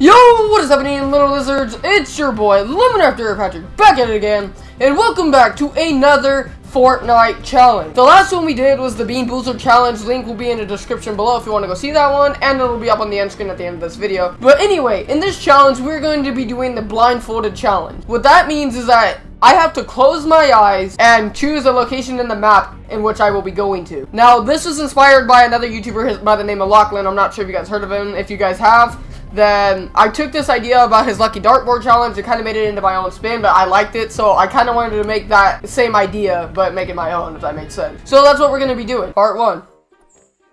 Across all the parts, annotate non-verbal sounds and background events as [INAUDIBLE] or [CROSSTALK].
Yo, what is happening, little lizards? It's your boy, Lemon After Patrick, back at it again, and welcome back to another Fortnite challenge. The last one we did was the Bean Boozled challenge. Link will be in the description below if you want to go see that one, and it'll be up on the end screen at the end of this video. But anyway, in this challenge, we're going to be doing the blindfolded challenge. What that means is that I have to close my eyes and choose a location in the map in which I will be going to. Now, this was inspired by another YouTuber by the name of Lachlan. I'm not sure if you guys heard of him. If you guys have, then I took this idea about his Lucky Dartboard challenge and kind of made it into my own spin, but I liked it, so I kind of wanted to make that same idea, but make it my own, if that makes sense. So that's what we're going to be doing. Part one.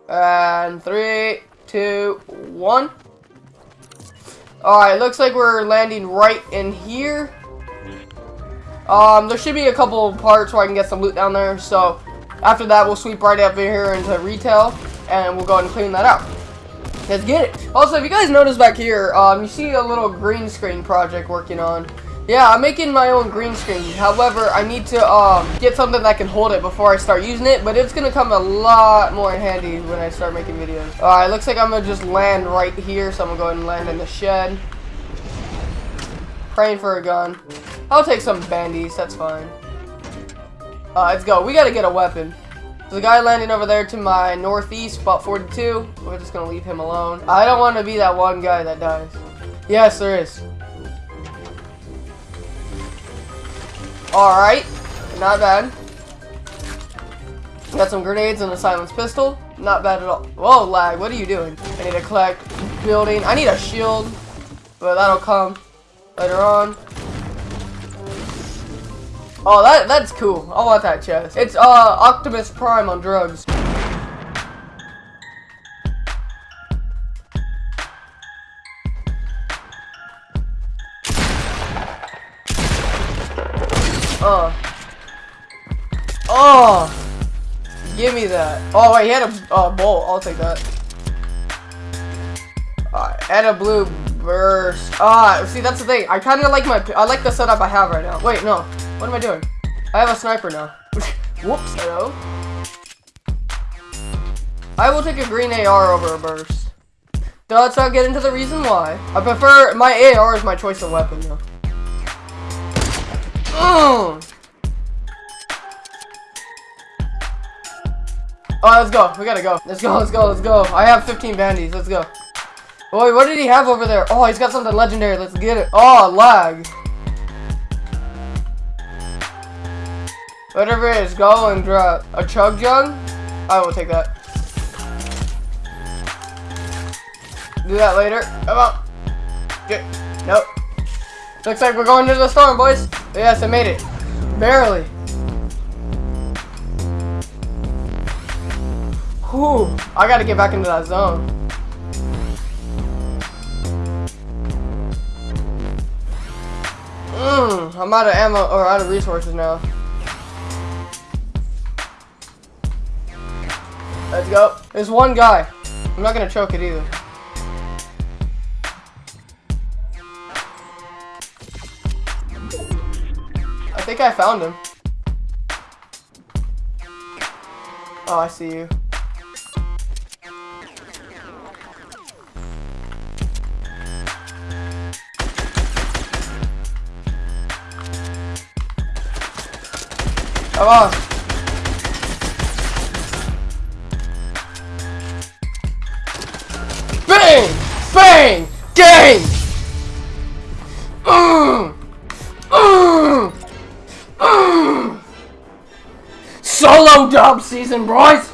And three, two, one. Alright, looks like we're landing right in here. Um, there should be a couple parts where I can get some loot down there, so after that we'll sweep right up here into retail, and we'll go ahead and clean that out. Let's get it. Also, if you guys notice back here, um, you see a little green screen project working on. Yeah, I'm making my own green screen. However, I need to um, get something that can hold it before I start using it. But it's going to come a lot more handy when I start making videos. Alright, looks like I'm going to just land right here. So I'm going to go ahead and land in the shed. Praying for a gun. I'll take some bandies. That's fine. Uh, let's go. We got to get a weapon. There's a guy landing over there to my northeast, spot 42. We're just gonna leave him alone. I don't want to be that one guy that dies. Yes, there is. Alright. Not bad. Got some grenades and a silenced pistol. Not bad at all. Whoa, lag. What are you doing? I need to collect building. I need a shield. But that'll come later on. Oh, that that's cool. I want that chest. It's uh Optimus Prime on drugs. Uh. Oh. Give me that. Oh wait, he had a uh, bolt. I'll take that. Uh, and a blue burst. Ah, see that's the thing. I kind of like my. I like the setup I have right now. Wait, no. What am I doing? I have a sniper now. [LAUGHS] Whoops, hello. I will take a green AR over a burst. Let's not get into the reason why. I prefer, my AR is my choice of weapon though. Mm. Oh, let's go. We gotta go. Let's go, let's go, let's go. I have 15 bandies. Let's go. Boy, what did he have over there? Oh, he's got something legendary. Let's get it. Oh, lag. Whatever it is, go and drop a chug jug. I will take that. Do that later. Come on. Get. Nope. Looks like we're going to the storm, boys. Yes, I made it. Barely. Whew. I gotta get back into that zone. Mmm. I'm out of ammo or out of resources now. Let's go. There's one guy. I'm not gonna choke it either. I think I found him. Oh, I see you. Come on. Bang! Gang! Solo dub season, boys!